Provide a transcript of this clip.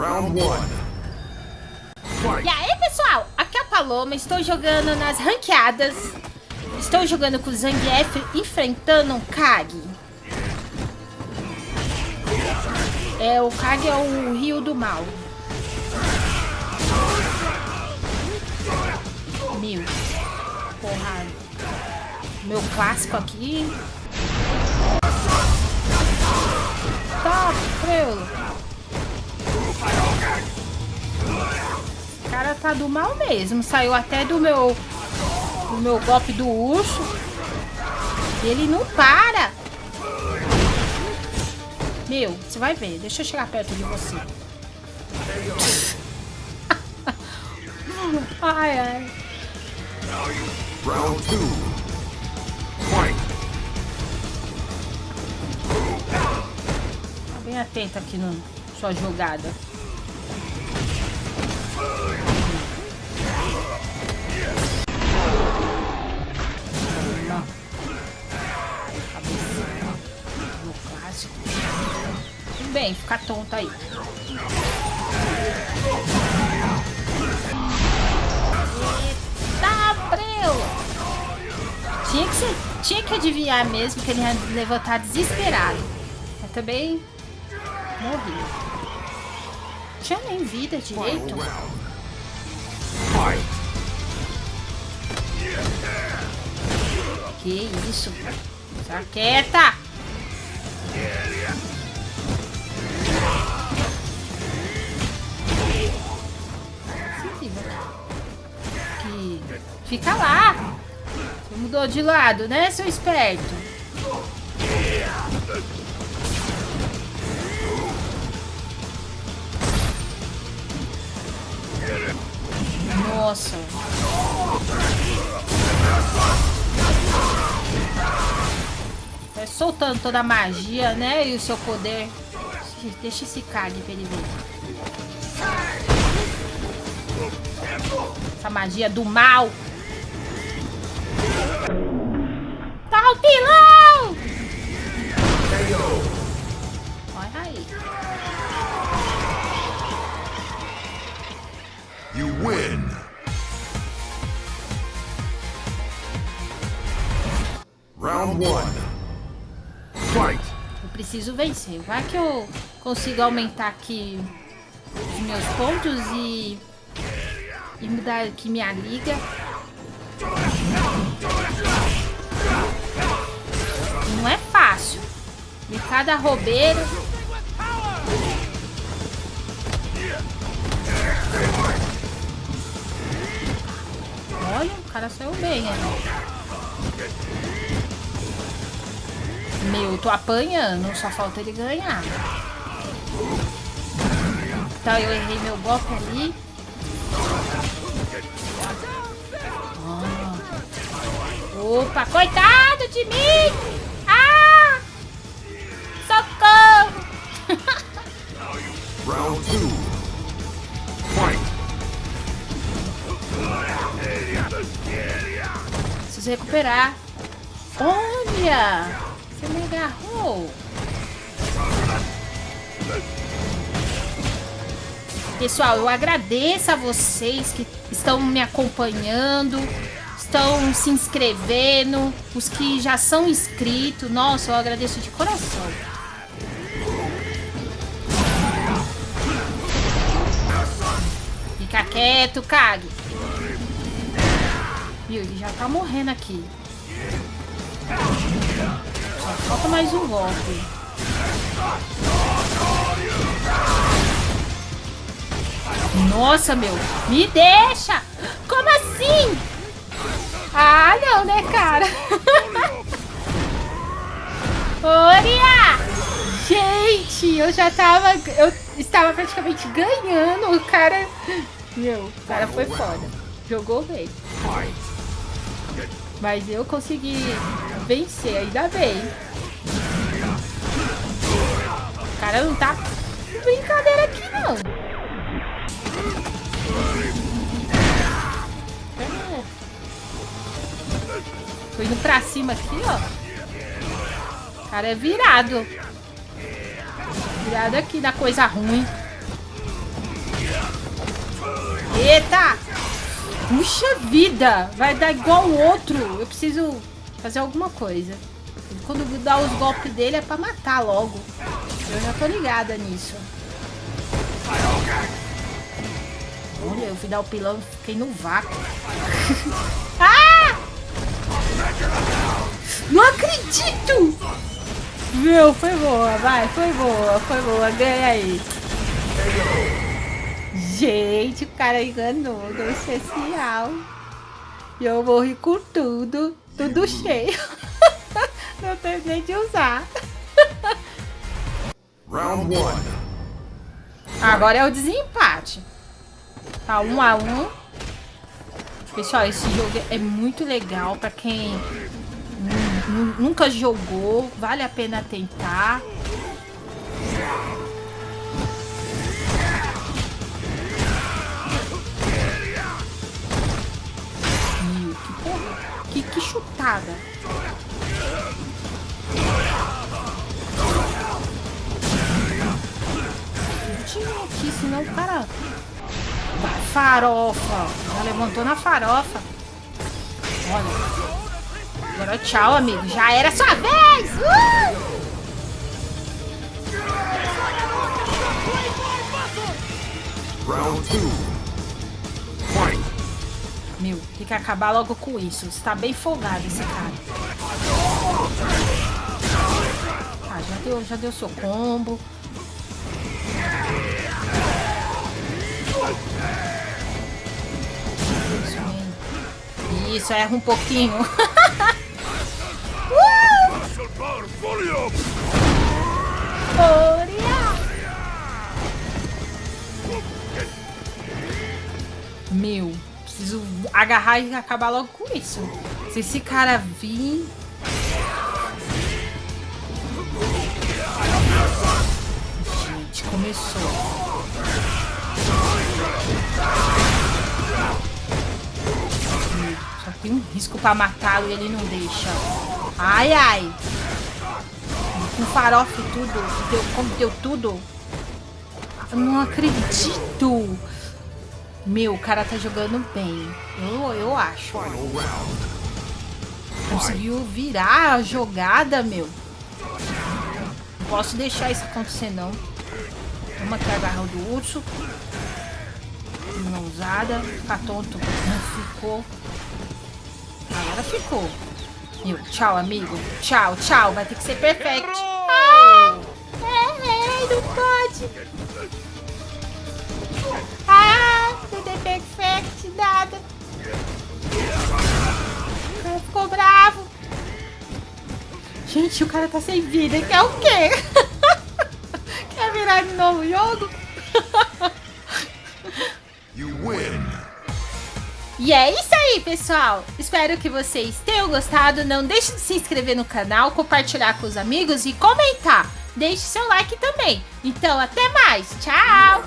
Round one. E aí, pessoal? Aqui é a Paloma, estou jogando nas ranqueadas. Estou jogando com o Zangief enfrentando um Kag. É, o Kag é o rio do mal. Meu. Porra. Meu clássico aqui. Tá, frelo. Tá do mal mesmo. Saiu até do meu... Do meu golpe do urso. Ele não para. Meu, você vai ver. Deixa eu chegar perto de você. ai, ai. Round two. Tá bem atento aqui na sua jogada. Bem, fica tonto aí. Eita, breu! Tinha que, ser, tinha que adivinhar mesmo que ele ia levantar desesperado. Mas também morri. Tinha nem vida direito. Que isso? Fica quieta! Fica lá! Você mudou de lado, né, seu esperto? Nossa! Vai soltando toda a magia, né? E o seu poder. Deixa esse cague pra ele ver. Essa magia do mal. Tá o pilão! Olha aí. You win. Round one. Fight. Eu preciso vencer. Vai que eu consigo aumentar aqui os meus pontos e, e mudar aqui minha liga. E cada roubeiro. Olha, o cara saiu bem ali. Meu, tô apanhando, só falta ele ganhar. Então eu errei meu golpe ali. Ah. Opa, coitado de mim! Recuperar. Olha! Você me agarrou. Pessoal, eu agradeço a vocês que estão me acompanhando, estão se inscrevendo, os que já são inscritos. Nossa, eu agradeço de coração. Fica quieto, Kag. Ele já tá morrendo aqui. Só falta mais um golpe. Nossa, meu. Me deixa! Como assim? Ah, não, né, cara? Oria! Gente, eu já tava... Eu estava praticamente ganhando. O cara... Meu, o cara foi foda. Jogou bem. Mas eu consegui vencer, ainda bem. O cara não tá brincadeira aqui, não. É. Tô indo pra cima aqui, ó. O cara é virado. Virado aqui da coisa ruim. Eita! Puxa vida! Vai dar igual o outro. Eu preciso fazer alguma coisa. Quando dá os golpes dele é pra matar logo. Eu já tô ligada nisso. Olha, eu fui dar o pilão e fiquei no vácuo. ah! Não acredito! Meu, foi boa, vai, foi boa, foi boa, ganha aí. Gente, cara enganou no especial. E eu morri com tudo, tudo cheio. Não terminei de usar. Round one. Agora é o desempate. Tá um a um. Pessoal, esse jogo é muito legal pra quem nunca jogou. Vale a pena tentar. Porra, que, que chutada. Tira aqui, senão o cara... Tá farofa. Ela levantou na farofa. Olha. Agora tchau, amigo. Já era sua vez. Uh! Round 2. Meu, tem que acabar logo com isso. Você tá bem folgado esse cara. Ah, já deu, já deu seu combo. Isso, erra um pouquinho. Meu, preciso agarrar e acabar logo com isso. Se esse cara vir... Gente, começou. Só tem um risco pra matá-lo e ele não deixa. Ai, ai. Com farofa e tudo. Deu, como deu tudo. Eu não acredito. Meu, o cara tá jogando bem. Eu, eu acho. Conseguiu virar a jogada, meu. Não posso deixar isso acontecer, não. Vamos aqui agarrar o do urso. Mãozada. Ficar tonto. Não ficou. Agora ficou. Meu, tchau, amigo. Tchau, tchau. Vai ter que ser perfect. Ah, é, não pode. Não tem perfect, nada. O cara ficou bravo. Gente, o cara tá sem vida. Quer o quê? Quer virar de novo o jogo? You win. E é isso aí, pessoal. Espero que vocês tenham gostado. Não deixe de se inscrever no canal, compartilhar com os amigos e comentar. Deixe seu like também. Então, até mais. Tchau!